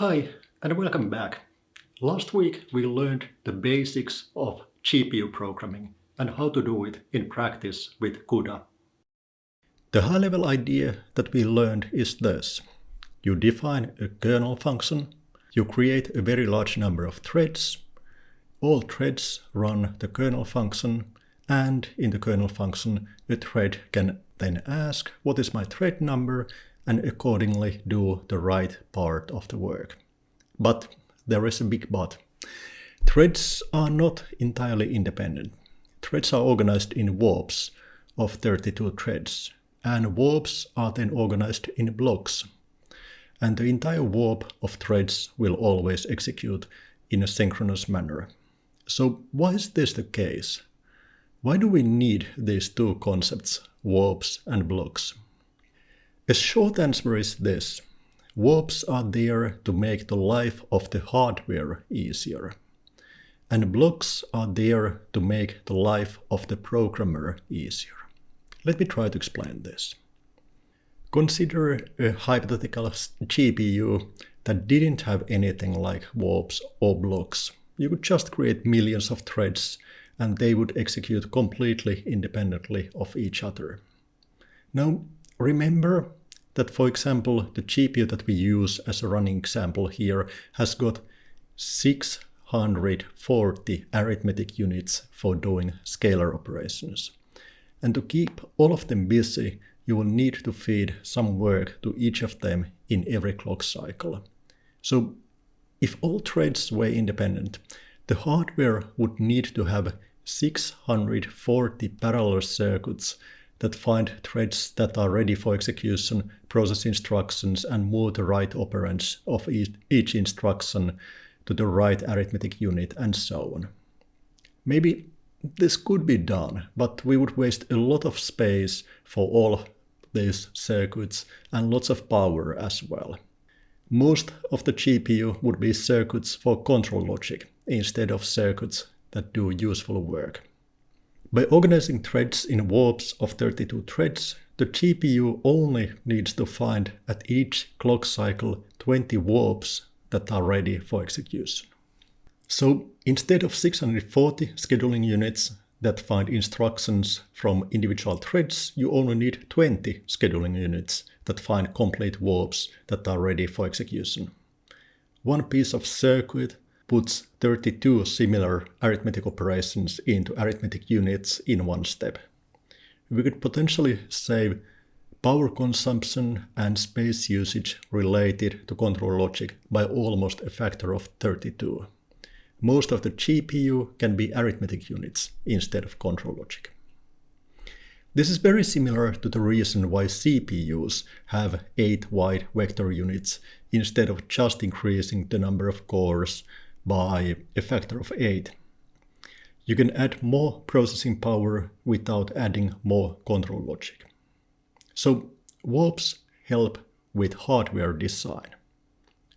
Hi and welcome back. Last week we learned the basics of GPU programming and how to do it in practice with CUDA. The high-level idea that we learned is this. You define a kernel function, you create a very large number of threads, all threads run the kernel function, and in the kernel function a thread can then ask what is my thread number and accordingly do the right part of the work. But there is a big but. Threads are not entirely independent. Threads are organized in warps of 32 threads, and warps are then organized in blocks. And the entire warp of threads will always execute in a synchronous manner. So why is this the case? Why do we need these two concepts, warps and blocks? A short answer is this. Warps are there to make the life of the hardware easier. And blocks are there to make the life of the programmer easier. Let me try to explain this. Consider a hypothetical GPU that didn't have anything like warps or blocks. You could just create millions of threads and they would execute completely independently of each other. Now, remember that, for example, the GPU that we use as a running example here has got 640 arithmetic units for doing scalar operations. And to keep all of them busy, you will need to feed some work to each of them in every clock cycle. So if all threads were independent, the hardware would need to have 640 parallel circuits that find threads that are ready for execution, process instructions, and move the right operands of each instruction to the right arithmetic unit, and so on. Maybe this could be done, but we would waste a lot of space for all these circuits and lots of power as well. Most of the GPU would be circuits for control logic instead of circuits that do useful work. By organizing threads in warps of 32 threads, the GPU only needs to find at each clock cycle 20 warps that are ready for execution. So instead of 640 scheduling units that find instructions from individual threads, you only need 20 scheduling units that find complete warps that are ready for execution. One piece of circuit puts 32 similar arithmetic operations into arithmetic units in one step. We could potentially save power consumption and space usage related to control logic by almost a factor of 32. Most of the GPU can be arithmetic units instead of control logic. This is very similar to the reason why CPUs have 8 wide vector units instead of just increasing the number of cores by a factor of 8. You can add more processing power without adding more control logic. So warps help with hardware design.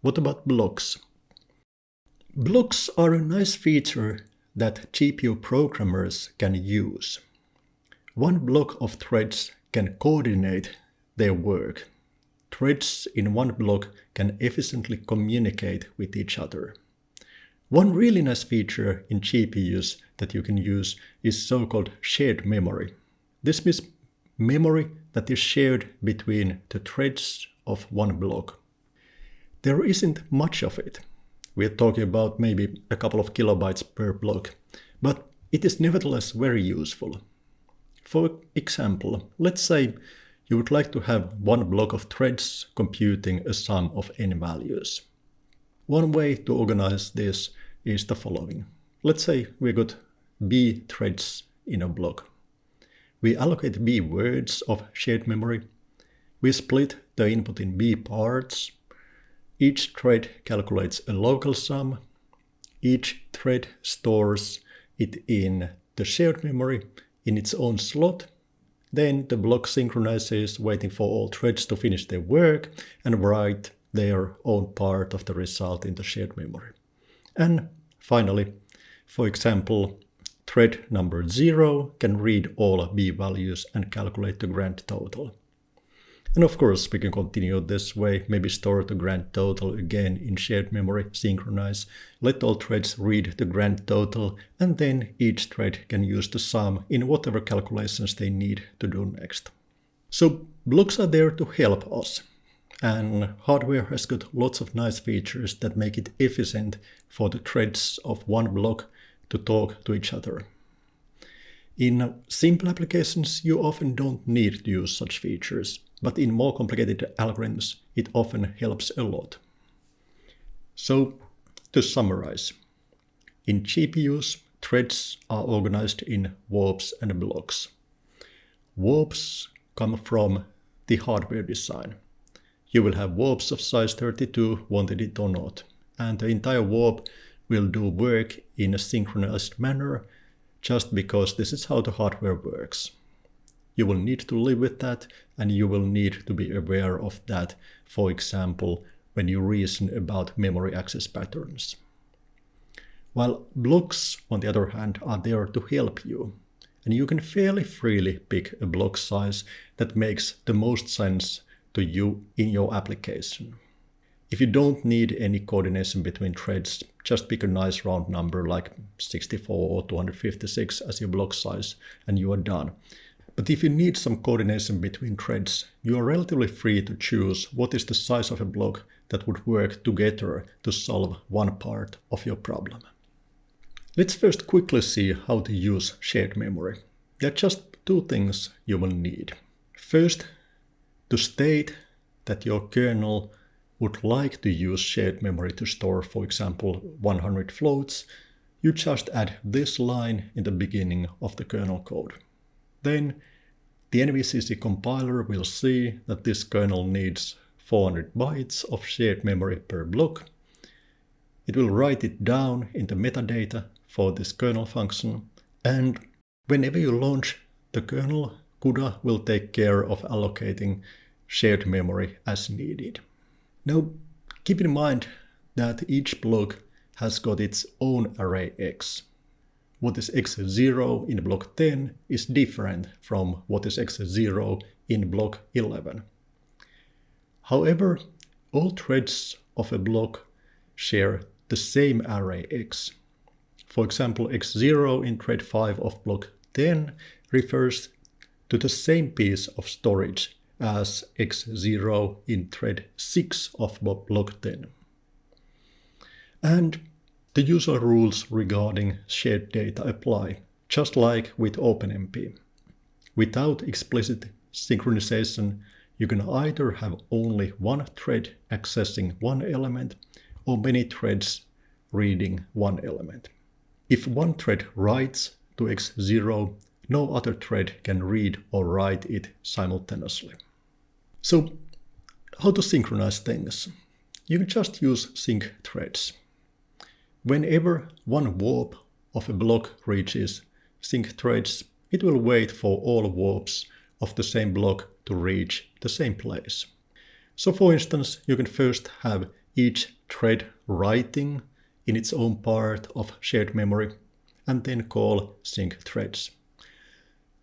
What about blocks? Blocks are a nice feature that GPU programmers can use. One block of threads can coordinate their work. Threads in one block can efficiently communicate with each other. One really nice feature in GPUs that you can use is so-called shared memory. This means memory that is shared between the threads of one block. There isn't much of it. We're talking about maybe a couple of kilobytes per block, but it is nevertheless very useful. For example, let's say you would like to have one block of threads computing a sum of n values. One way to organize this is the following. Let's say we got B threads in a block. We allocate B words of shared memory. We split the input in B parts. Each thread calculates a local sum. Each thread stores it in the shared memory in its own slot. Then the block synchronizes, waiting for all threads to finish their work and write their own part of the result in the shared memory. And finally, for example, thread number 0 can read all B values and calculate the grand total. And of course, we can continue this way, maybe store the grand total again in shared memory, synchronize, let all threads read the grand total, and then each thread can use the sum in whatever calculations they need to do next. So blocks are there to help us. And hardware has got lots of nice features that make it efficient for the threads of one block to talk to each other. In simple applications, you often don't need to use such features, but in more complicated algorithms, it often helps a lot. So, to summarize, in GPUs, threads are organized in warps and blocks. Warps come from the hardware design. You will have warps of size 32, wanted it or not, and the entire warp will do work in a synchronized manner just because this is how the hardware works. You will need to live with that and you will need to be aware of that, for example, when you reason about memory access patterns. While blocks, on the other hand, are there to help you, and you can fairly freely pick a block size that makes the most sense to you in your application. If you don't need any coordination between threads, just pick a nice round number like 64 or 256 as your block size and you are done. But if you need some coordination between threads, you are relatively free to choose what is the size of a block that would work together to solve one part of your problem. Let's first quickly see how to use shared memory. There are just two things you will need. First, to state that your kernel would like to use shared memory to store, for example, 100 floats, you just add this line in the beginning of the kernel code. Then the NVCC compiler will see that this kernel needs 400 bytes of shared memory per block. It will write it down in the metadata for this kernel function, and whenever you launch the kernel, CUDA will take care of allocating shared memory as needed. Now, keep in mind that each block has got its own array X. What is X0 in block 10 is different from what is X0 in block 11. However, all threads of a block share the same array X. For example, X0 in thread 5 of block 10 refers to the same piece of storage as X0 in thread 6 of block 10. And the usual rules regarding shared data apply, just like with OpenMP. Without explicit synchronization, you can either have only one thread accessing one element or many threads reading one element. If one thread writes to X0, no other thread can read or write it simultaneously. So how to synchronize things? You can just use sync threads. Whenever one warp of a block reaches sync threads, it will wait for all warps of the same block to reach the same place. So for instance, you can first have each thread writing in its own part of shared memory and then call sync threads.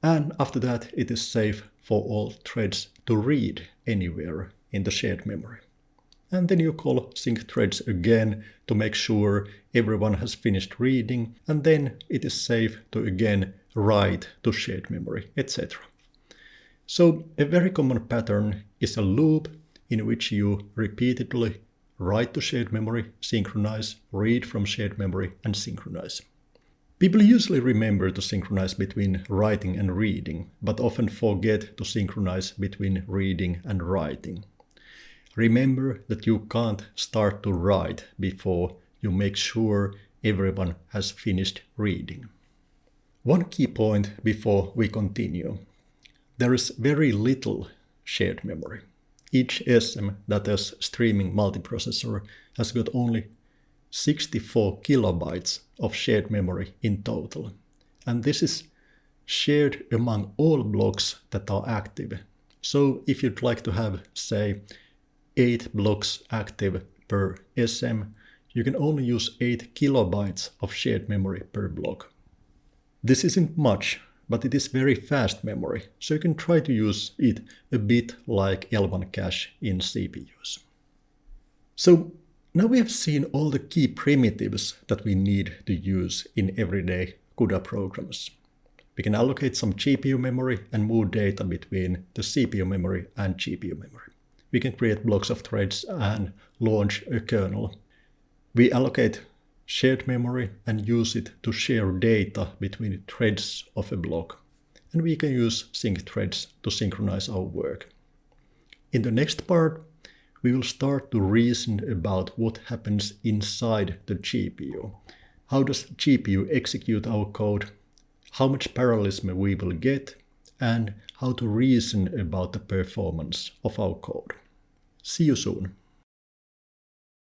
And after that, it is safe for all threads to read anywhere in the shared memory. And then you call sync threads again to make sure everyone has finished reading, and then it is safe to again write to shared memory, etc. So a very common pattern is a loop in which you repeatedly write to shared memory, synchronize, read from shared memory, and synchronize. People usually remember to synchronize between writing and reading, but often forget to synchronize between reading and writing. Remember that you can't start to write before you make sure everyone has finished reading. One key point before we continue. There is very little shared memory. Each SM that is streaming multiprocessor has got only 64 kilobytes of shared memory in total. And this is shared among all blocks that are active. So if you'd like to have, say, 8 blocks active per SM, you can only use 8 kilobytes of shared memory per block. This isn't much, but it is very fast memory, so you can try to use it a bit like L1 cache in CPUs. So now we have seen all the key primitives that we need to use in everyday CUDA programs. We can allocate some GPU memory and move data between the CPU memory and GPU memory. We can create blocks of threads and launch a kernel. We allocate shared memory and use it to share data between threads of a block. And we can use sync threads to synchronize our work. In the next part, we will start to reason about what happens inside the GPU. How does GPU execute our code? How much parallelism we will get? And how to reason about the performance of our code. See you soon.